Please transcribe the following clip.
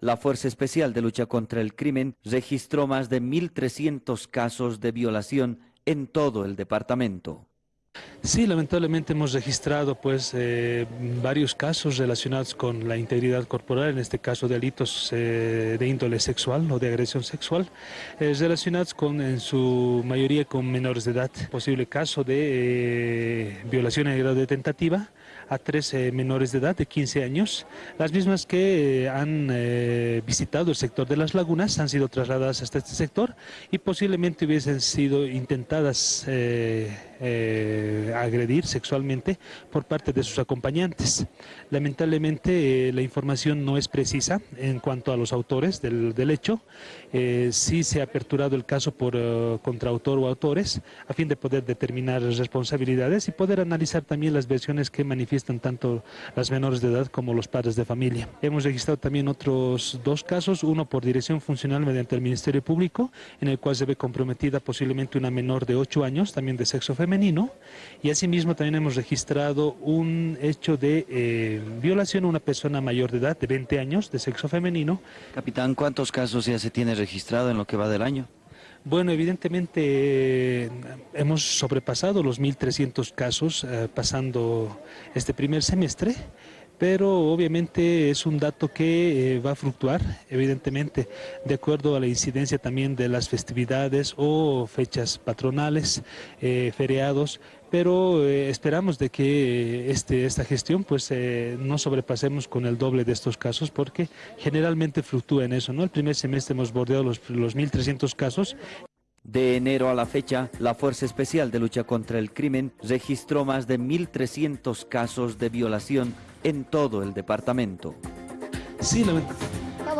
la Fuerza Especial de Lucha contra el Crimen registró más de 1.300 casos de violación en todo el departamento. Sí, lamentablemente hemos registrado pues eh, varios casos relacionados con la integridad corporal, en este caso delitos eh, de índole sexual o de agresión sexual, eh, relacionados con en su mayoría con menores de edad. Posible caso de violación en grado de tentativa a tres menores de edad de 15 años, las mismas que han visitado el sector de las lagunas, han sido trasladadas hasta este sector y posiblemente hubiesen sido intentadas agredir sexualmente por parte de sus acompañantes. Lamentablemente eh, la información no es precisa en cuanto a los autores del, hecho. Eh, sí se ha aperturado el caso por uh, contraautor o autores a fin de poder determinar responsabilidades y poder analizar también las versiones que manifiestan tanto las menores de edad como los padres de familia. Hemos registrado también otros dos casos, uno por dirección funcional mediante el Ministerio Público, en el cual se ve comprometida posiblemente una menor de 8 años, también de sexo femenino, y asimismo también hemos registrado un hecho de eh, violación a una persona mayor de edad, de 20 años, de sexo femenino. Capitán, ¿cuántos casos ya se tiene registrado en lo que va del año? Bueno, evidentemente eh, hemos sobrepasado los 1.300 casos eh, pasando este primer semestre pero obviamente es un dato que eh, va a fluctuar, evidentemente, de acuerdo a la incidencia también de las festividades o fechas patronales, eh, feriados, pero eh, esperamos de que este, esta gestión pues no sobrepasemos con el doble de estos casos porque generalmente fluctúa en eso, ¿no? El primer semestre hemos bordeado los, los 1.300 casos de enero a la fecha, la Fuerza Especial de Lucha contra el Crimen registró más de 1.300 casos de violación en todo el departamento.